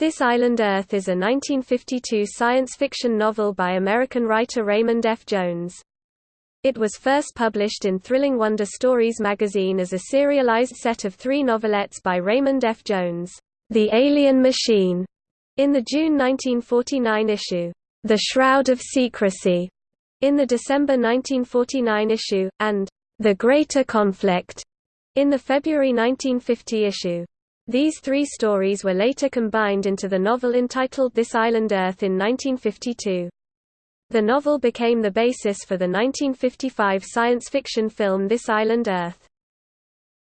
This Island Earth is a 1952 science fiction novel by American writer Raymond F. Jones. It was first published in Thrilling Wonder Stories magazine as a serialized set of three novelettes by Raymond F. Jones, The Alien Machine, in the June 1949 issue, The Shroud of Secrecy, in the December 1949 issue, and The Greater Conflict, in the February 1950 issue. These three stories were later combined into the novel entitled This Island Earth in 1952. The novel became the basis for the 1955 science fiction film This Island Earth.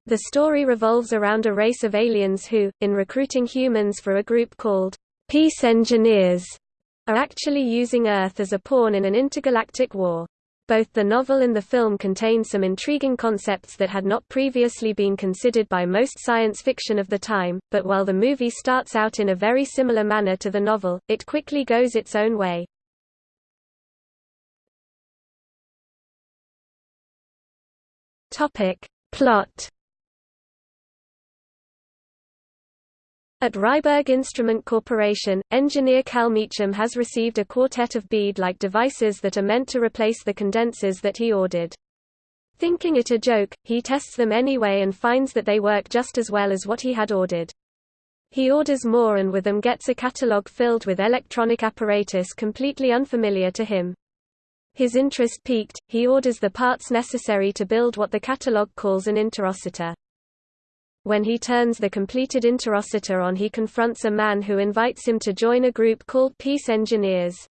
The story revolves around a race of aliens who, in recruiting humans for a group called Peace Engineers, are actually using Earth as a pawn in an intergalactic war. Both the novel and the film contain some intriguing concepts that had not previously been considered by most science fiction of the time, but while the movie starts out in a very similar manner to the novel, it quickly goes its own way. Topic. Plot At Ryberg Instrument Corporation, engineer Cal Meacham has received a quartet of bead-like devices that are meant to replace the condensers that he ordered. Thinking it a joke, he tests them anyway and finds that they work just as well as what he had ordered. He orders more and with them gets a catalogue filled with electronic apparatus completely unfamiliar to him. His interest piqued, he orders the parts necessary to build what the catalogue calls an interocitor. When he turns the completed interocitor on he confronts a man who invites him to join a group called Peace Engineers.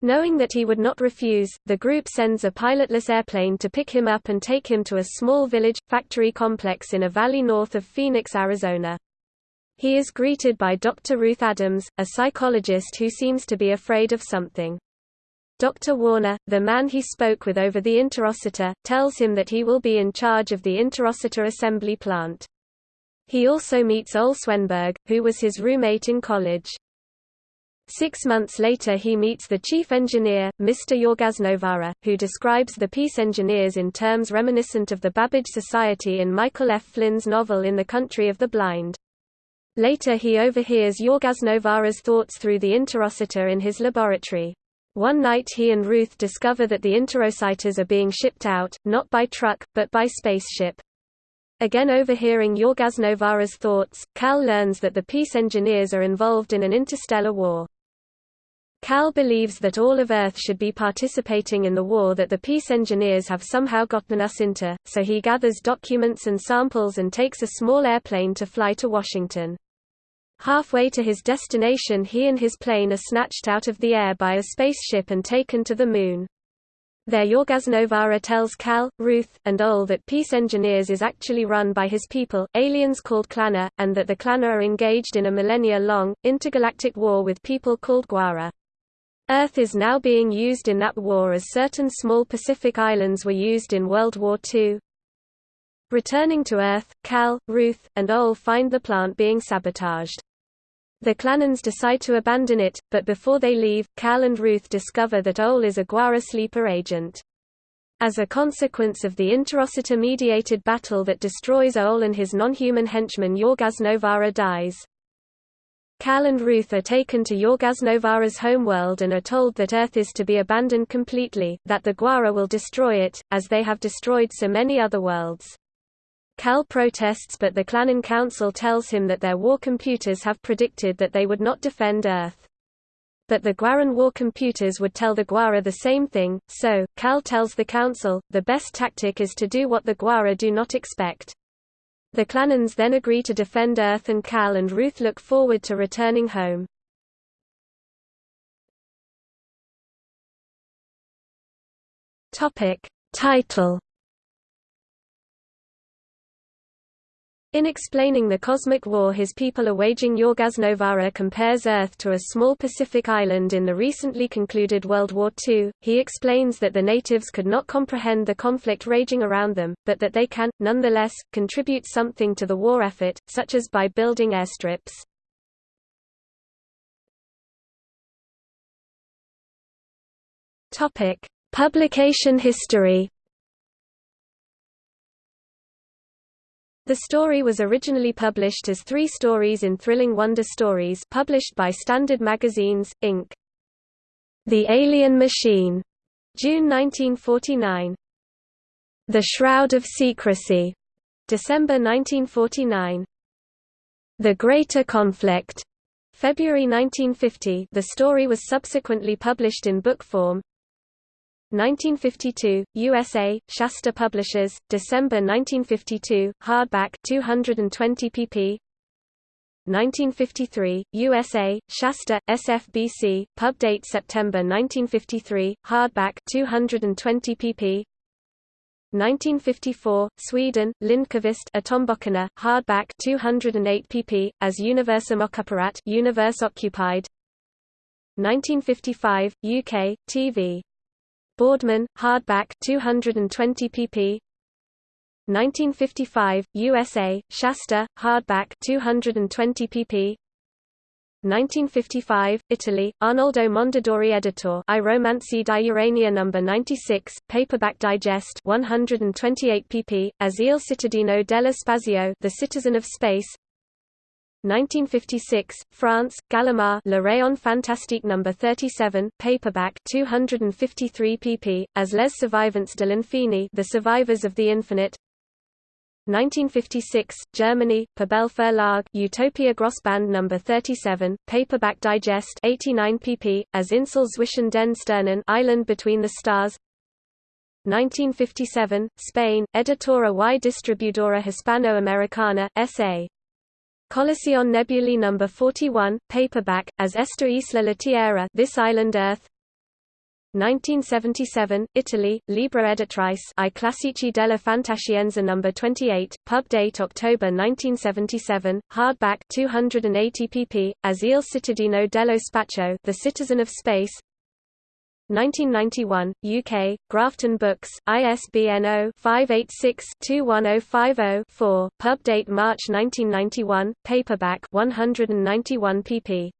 Knowing that he would not refuse, the group sends a pilotless airplane to pick him up and take him to a small village, factory complex in a valley north of Phoenix, Arizona. He is greeted by Dr. Ruth Adams, a psychologist who seems to be afraid of something. Dr. Warner, the man he spoke with over the interocitor, tells him that he will be in charge of the interocitor assembly plant. He also meets Ole Swenberg, who was his roommate in college. Six months later he meets the chief engineer, Mr. Jorgasnovara, who describes the peace engineers in terms reminiscent of the Babbage Society in Michael F. Flynn's novel In the Country of the Blind. Later he overhears Jorgasnovara's thoughts through the interocitor in his laboratory. One night he and Ruth discover that the interocitors are being shipped out, not by truck, but by spaceship. Again overhearing Jorgasnovara's thoughts, Cal learns that the peace engineers are involved in an interstellar war. Cal believes that all of Earth should be participating in the war that the peace engineers have somehow gotten us into, so he gathers documents and samples and takes a small airplane to fly to Washington. Halfway to his destination he and his plane are snatched out of the air by a spaceship and taken to the Moon. There Jorgasnovara tells Cal, Ruth, and Ole that Peace Engineers is actually run by his people, aliens called Clana, and that the Clana are engaged in a millennia-long, intergalactic war with people called Guara. Earth is now being used in that war as certain small Pacific islands were used in World War II. Returning to Earth, Cal, Ruth, and Ole find the plant being sabotaged. The Clanans decide to abandon it, but before they leave, Cal and Ruth discover that Ole is a Guara sleeper agent. As a consequence of the interocitor-mediated battle that destroys Ole and his non-human henchman Jorgasnovara dies. Cal and Ruth are taken to Jorgasnovara's homeworld and are told that Earth is to be abandoned completely, that the Guara will destroy it, as they have destroyed so many other worlds. Cal protests but the Clanan Council tells him that their war computers have predicted that they would not defend Earth. But the Gwaran war computers would tell the Guara the same thing, so, Cal tells the Council, the best tactic is to do what the Guara do not expect. The Clanans then agree to defend Earth and Cal and Ruth look forward to returning home. Topic. Title In explaining the cosmic war his people are waging Jorgasnovara compares Earth to a small Pacific island in the recently concluded World War II. He explains that the natives could not comprehend the conflict raging around them, but that they can, nonetheless, contribute something to the war effort, such as by building airstrips. Publication history The story was originally published as three stories in Thrilling Wonder Stories published by Standard Magazines, Inc. The Alien Machine, June 1949. The Shroud of Secrecy, December 1949. The Greater Conflict, February 1950. The story was subsequently published in book form. 1952, USA, Shasta Publishers, December 1952, hardback 220 pp. 1953, USA, Shasta, SFBC, pub date September 1953, hardback 220 pp. 1954, Sweden, Lindqvist Atomböckerna, hardback 208 pp. as Universum Occuparat Universe Occupied. 1955, UK, TV. Boardman, hardback 220 pp. 1955, USA, Shasta, hardback 220 pp. 1955, Italy, Arnoldo Mondadori editor I Romanzi di Urania No. 96, paperback digest 128 pp, as Il cittadino dello spazio The Citizen of Space 1956, France, Gallimard Le Rayon Fantastique No. 37, paperback 253 pp, as Les Survivants de l'Infini The Survivors of the Infinite 1956, Germany, Pabel Verlag Utopia Grossband No. 37, paperback digest 89 pp, as Insel zwischen den Sternen Island Between the Stars 1957, Spain, Editora y Distribuidora Hispano-Americana, S.A. Colección Nebulae No. 41, paperback, as Esta Isla la Tierra This Island Earth 1977, Italy, Libra Editrice I Classici della Fantascienza No. 28, pub date October 1977, hardback 280 pp, as Il cittadino dello spazio The Citizen of Space 1991, UK, Grafton Books, ISBN 0-586-21050-4, pub date March 1991, paperback 191 pp.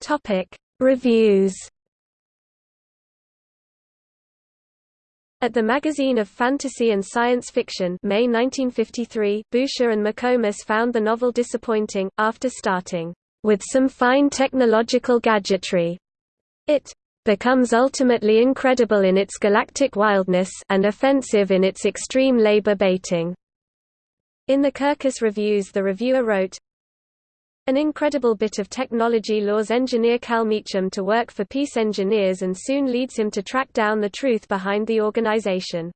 Topic: Reviews. At the Magazine of Fantasy and Science Fiction May 1953, Boucher and McComas found the novel disappointing, after starting with some fine technological gadgetry. It becomes ultimately incredible in its galactic wildness and offensive in its extreme labor baiting. In the Kirkus Reviews the reviewer wrote, An incredible bit of technology lures engineer Cal Meacham to work for Peace Engineers and soon leads him to track down the truth behind the organization.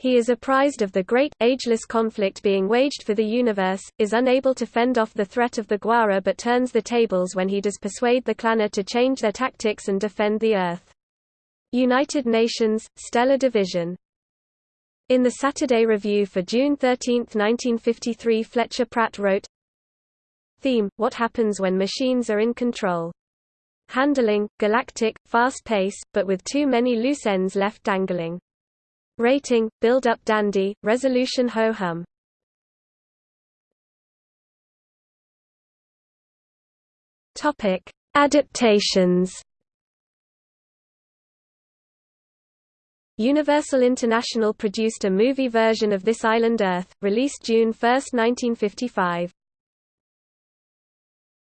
He is apprised of the great, ageless conflict being waged for the universe, is unable to fend off the threat of the Guara but turns the tables when he does persuade the Clana to change their tactics and defend the Earth. United Nations, Stellar Division. In the Saturday Review for June 13, 1953 Fletcher Pratt wrote, Theme, What happens when machines are in control. Handling, galactic, fast pace, but with too many loose ends left dangling. Rating, build-up dandy, resolution ho-hum. Topic: Adaptations. Universal International produced a movie version of This Island Earth, released June 1, 1955.